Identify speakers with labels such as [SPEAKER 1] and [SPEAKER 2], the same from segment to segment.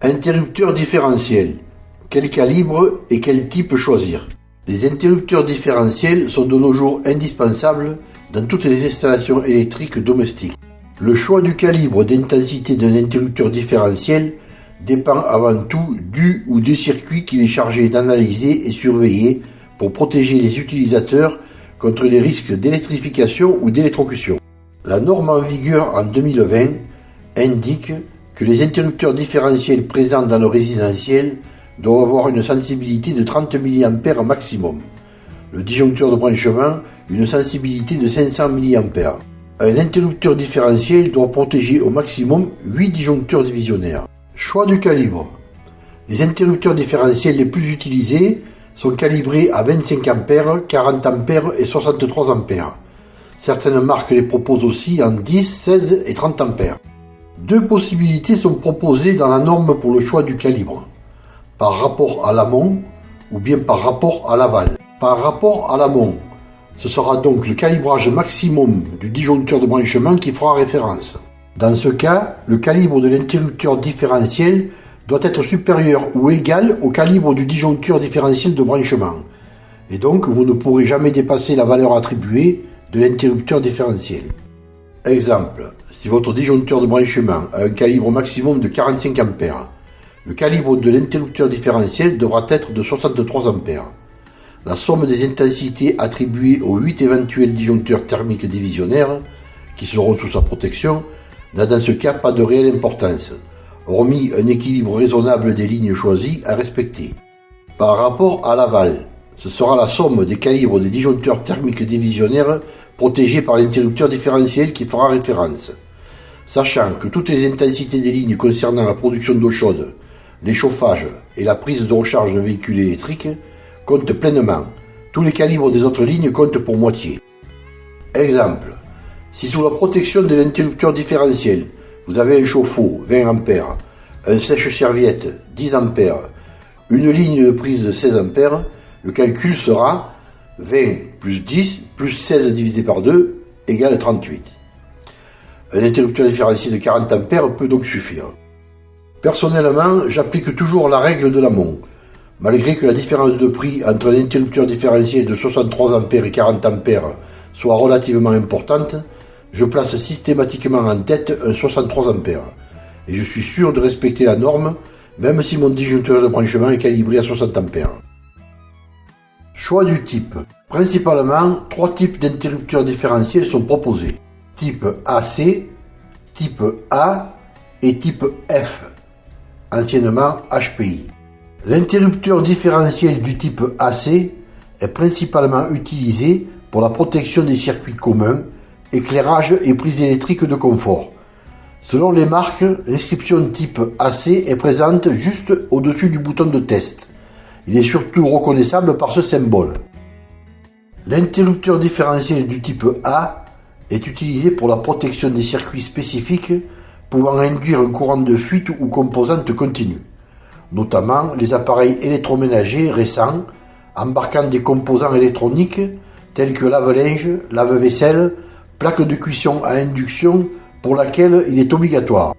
[SPEAKER 1] Interrupteur différentiel. Quel calibre et quel type choisir Les interrupteurs différentiels sont de nos jours indispensables dans toutes les installations électriques domestiques. Le choix du calibre d'intensité d'un interrupteur différentiel dépend avant tout du ou des circuits qu'il est chargé d'analyser et surveiller pour protéger les utilisateurs contre les risques d'électrification ou d'électrocution. La norme en vigueur en 2020 indique que les interrupteurs différentiels présents dans le résidentiel doivent avoir une sensibilité de 30 mA maximum. Le disjoncteur de branchement, une sensibilité de 500 mA. Un interrupteur différentiel doit protéger au maximum 8 disjoncteurs divisionnaires. Choix du calibre. Les interrupteurs différentiels les plus utilisés sont calibrés à 25 A, 40 A et 63 A. Certaines marques les proposent aussi en 10, 16 et 30 A. Deux possibilités sont proposées dans la norme pour le choix du calibre, par rapport à l'amont ou bien par rapport à l'aval. Par rapport à l'amont, ce sera donc le calibrage maximum du disjoncteur de branchement qui fera référence. Dans ce cas, le calibre de l'interrupteur différentiel doit être supérieur ou égal au calibre du disjoncteur différentiel de branchement. Et donc, vous ne pourrez jamais dépasser la valeur attribuée de l'interrupteur différentiel. Exemple, si votre disjoncteur de branchement a un calibre maximum de 45 A, le calibre de l'interrupteur différentiel devra être de 63 A. La somme des intensités attribuées aux 8 éventuels disjoncteurs thermiques divisionnaires, qui seront sous sa protection, n'a dans ce cas pas de réelle importance, hormis un équilibre raisonnable des lignes choisies à respecter. Par rapport à l'aval, ce sera la somme des calibres des disjoncteurs thermiques divisionnaires protégés par l'interrupteur différentiel qui fera référence sachant que toutes les intensités des lignes concernant la production d'eau chaude, l'échauffage et la prise de recharge d'un véhicule électrique comptent pleinement. Tous les calibres des autres lignes comptent pour moitié. Exemple, si sous la protection de l'interrupteur différentiel, vous avez un chauffe-eau 20 A, un sèche-serviette 10 A, une ligne de prise de 16 A, le calcul sera 20 plus 10 plus 16 divisé par 2 égale 38. Un interrupteur différentiel de 40 A peut donc suffire. Personnellement, j'applique toujours la règle de l'amont. Malgré que la différence de prix entre un interrupteur différentiel de 63 A et 40 A soit relativement importante, je place systématiquement en tête un 63 A. Et je suis sûr de respecter la norme, même si mon disjoncteur de branchement est calibré à 60 A. Choix du type. Principalement, trois types d'interrupteurs différentiels sont proposés type AC, type A et type F, anciennement HPI. L'interrupteur différentiel du type AC est principalement utilisé pour la protection des circuits communs, éclairage et prise électrique de confort. Selon les marques, l'inscription type AC est présente juste au-dessus du bouton de test. Il est surtout reconnaissable par ce symbole. L'interrupteur différentiel du type A est utilisé pour la protection des circuits spécifiques pouvant induire un courant de fuite ou composante continue, notamment les appareils électroménagers récents embarquant des composants électroniques tels que lave-linge, lave-vaisselle, plaque de cuisson à induction pour laquelle il est obligatoire.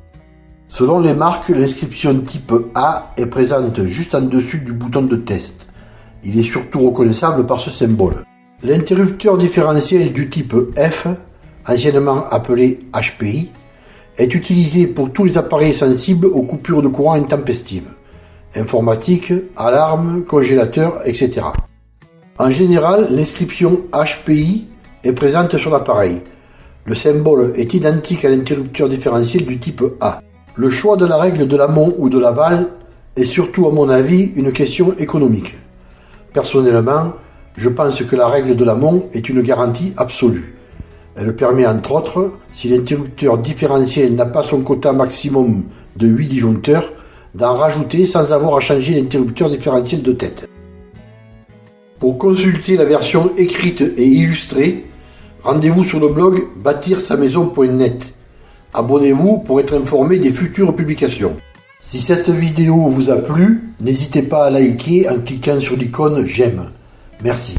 [SPEAKER 1] Selon les marques, l'inscription type A est présente juste en dessus du bouton de test. Il est surtout reconnaissable par ce symbole. L'interrupteur différentiel du type F anciennement appelé HPI, est utilisé pour tous les appareils sensibles aux coupures de courant intempestives, informatique, alarme, congélateur, etc. En général, l'inscription HPI est présente sur l'appareil. Le symbole est identique à l'interrupteur différentiel du type A. Le choix de la règle de l'amont ou de l'aval est surtout à mon avis une question économique. Personnellement, je pense que la règle de l'amont est une garantie absolue. Elle permet entre autres, si l'interrupteur différentiel n'a pas son quota maximum de 8 disjoncteurs, d'en rajouter sans avoir à changer l'interrupteur différentiel de tête. Pour consulter la version écrite et illustrée, rendez-vous sur le blog bâtir-sa-maison.net. Abonnez-vous pour être informé des futures publications. Si cette vidéo vous a plu, n'hésitez pas à liker en cliquant sur l'icône j'aime. Merci.